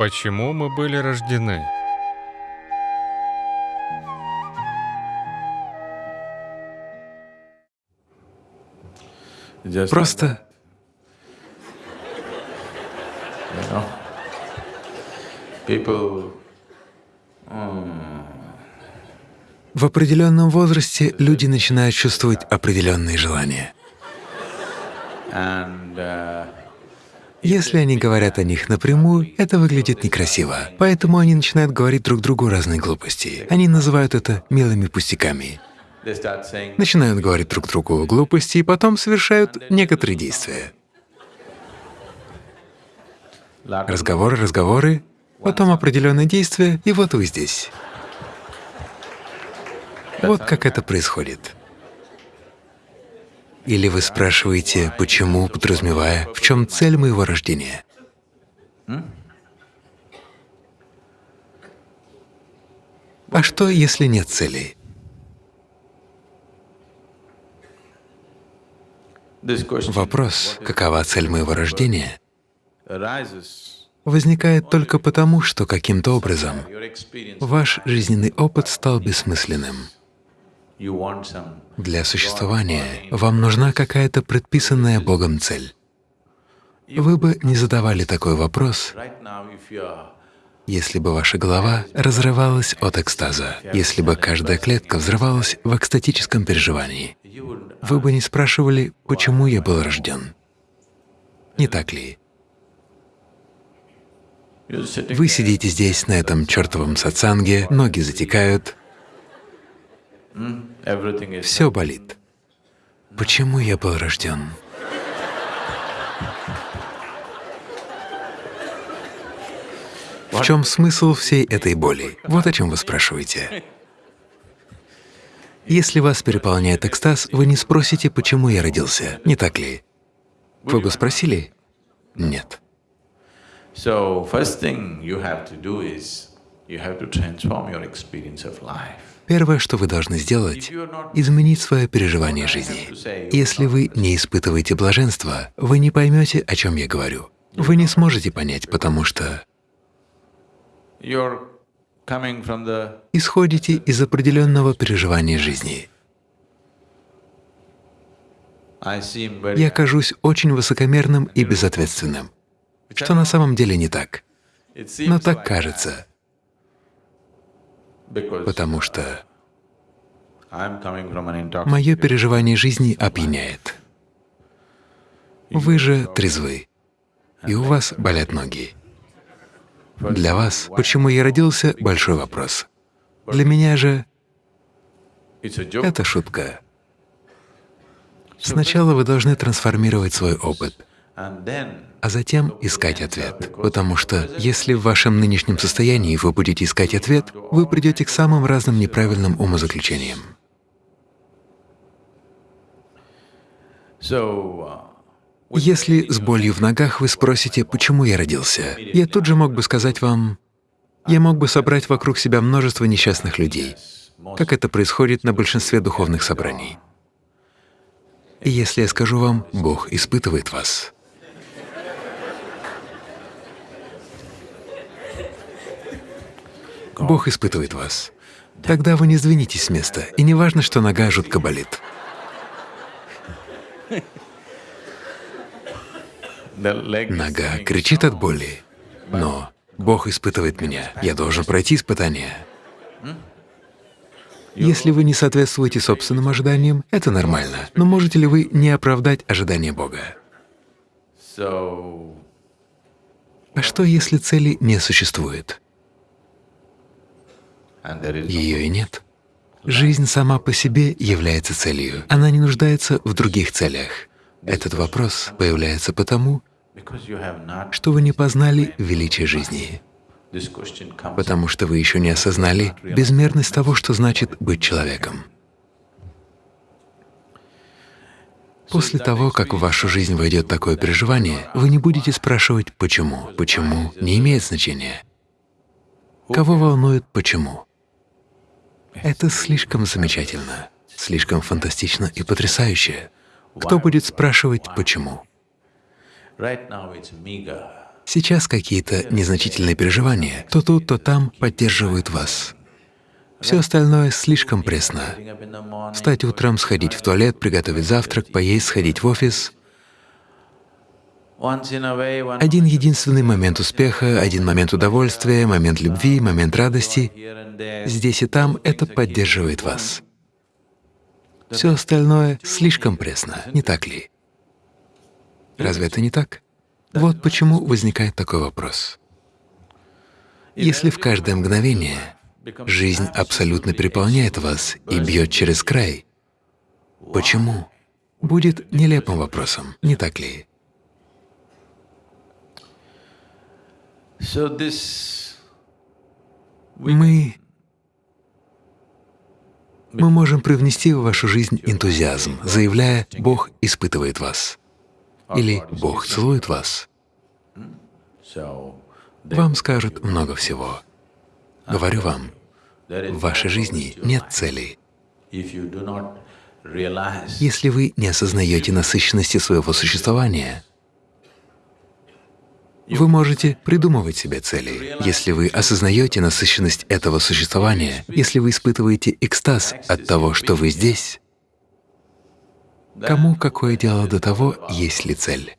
Почему мы были рождены? Просто в определенном возрасте люди начинают чувствовать определенные желания. and uh, Если они говорят о них напрямую, это выглядит некрасиво. Поэтому они начинают говорить друг другу разные глупости. Они называют это милыми пустяками. Начинают говорить друг другу глупости и потом совершают некоторые действия. Разговоры, разговоры, потом определенные действия, и вот вы здесь. Вот как это происходит. Или вы спрашиваете, почему, подразумевая, в чем цель моего рождения? А что, если нет question Вопрос, какова цель моего рождения, возникает только потому, что каким-то образом ваш жизненный опыт стал бессмысленным. Для существования вам нужна какая-то предписанная Богом цель. Вы бы не задавали такой вопрос, если бы ваша голова разрывалась от экстаза, если бы каждая клетка взрывалась в экстатическом переживании. Вы бы не спрашивали, почему я был рожден. Не так ли? Вы сидите здесь, на этом чертовом сатсанге, ноги затекают, все болит. Почему я был рожден? В чем смысл всей этой боли? Вот о чем вы спрашиваете. Если вас переполняет экстаз, вы не спросите, почему я родился, не так ли? Вы бы спросили? Нет. So first thing you have to do is you have to transform your experience of life. Первое, что вы должны сделать, изменить свое переживание жизни. Если вы не испытываете блаженства, вы не поймете, о чем я говорю. Вы не сможете понять, потому что исходите из определенного переживания жизни. Я кажусь очень высокомерным и безответственным, что на самом деле не так, но так кажется, потому что мое переживание жизни опьяняет. Вы же трезвы, и у вас болят ноги. Для вас, почему я родился, большой вопрос. Для меня же это шутка. Сначала вы должны трансформировать свой опыт, а затем искать ответ. Потому что если в вашем нынешнем состоянии вы будете искать ответ, вы придете к самым разным неправильным умозаключениям. Если с болью в ногах вы спросите, почему я родился, я тут же мог бы сказать вам, я мог бы собрать вокруг себя множество несчастных людей, как это происходит на большинстве духовных собраний. И если я скажу вам, Бог испытывает вас, Бог испытывает вас, тогда вы не сдвинетесь с места, и не важно, что нога жутко болит. Нога кричит от боли, но Бог испытывает меня, я должен пройти испытание. Если вы не соответствуете собственным ожиданиям, это нормально, но можете ли вы не оправдать ожидания Бога? А что, если цели не существует? Ее и нет. Жизнь сама по себе является целью. Она не нуждается в других целях. Этот вопрос появляется потому, что вы не познали величие жизни, потому что вы еще не осознали безмерность того, что значит быть человеком. После того, как в вашу жизнь войдет такое переживание, вы не будете спрашивать «почему?». «Почему?» не имеет значения. Кого волнует «почему»? Это слишком замечательно, слишком фантастично и потрясающе. Кто будет спрашивать «почему»? сейчас какие-то незначительные переживания, то тут, то там поддерживают вас. Все остальное слишком пресно. Встать утром, сходить в туалет, приготовить завтрак, поесть, сходить в офис. Один единственный момент успеха, один момент удовольствия, момент любви, момент радости. Здесь и там это поддерживает вас. Все остальное слишком пресно, не так ли? Разве это не так? Вот почему возникает такой вопрос. Если в каждое мгновение жизнь абсолютно переполняет вас и бьет через край, почему? Будет нелепым вопросом, не так ли? So this, Мы… Мы можем привнести в вашу жизнь энтузиазм, заявляя «Бог испытывает вас» или «Бог целует вас». Вам скажут много всего. Говорю вам, в вашей жизни нет realize Если вы не осознаете насыщенности своего существования, вы можете придумывать себе цели. Если вы осознаете насыщенность этого существования, если вы испытываете экстаз от того, что вы здесь, кому какое дело до того, есть ли цель?